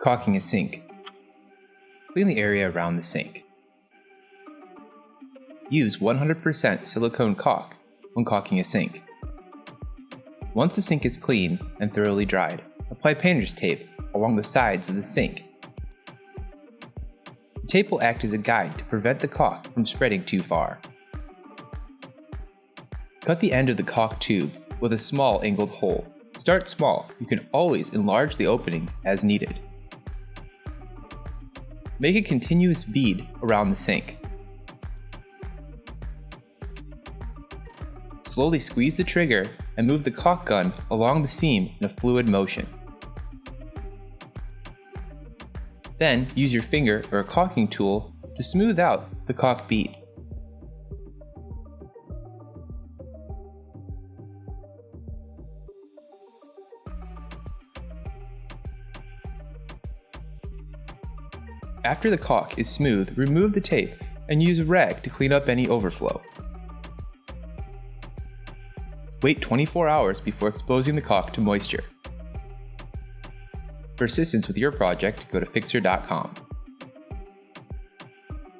Caulking a sink. Clean the area around the sink. Use 100% silicone caulk when caulking a sink. Once the sink is clean and thoroughly dried, apply painter's tape along the sides of the sink. The tape will act as a guide to prevent the caulk from spreading too far. Cut the end of the caulk tube with a small angled hole. Start small, you can always enlarge the opening as needed. Make a continuous bead around the sink. Slowly squeeze the trigger and move the caulk gun along the seam in a fluid motion. Then use your finger or a caulking tool to smooth out the caulk bead. After the caulk is smooth, remove the tape and use a rag to clean up any overflow. Wait 24 hours before exposing the caulk to moisture. For assistance with your project, go to Fixer.com.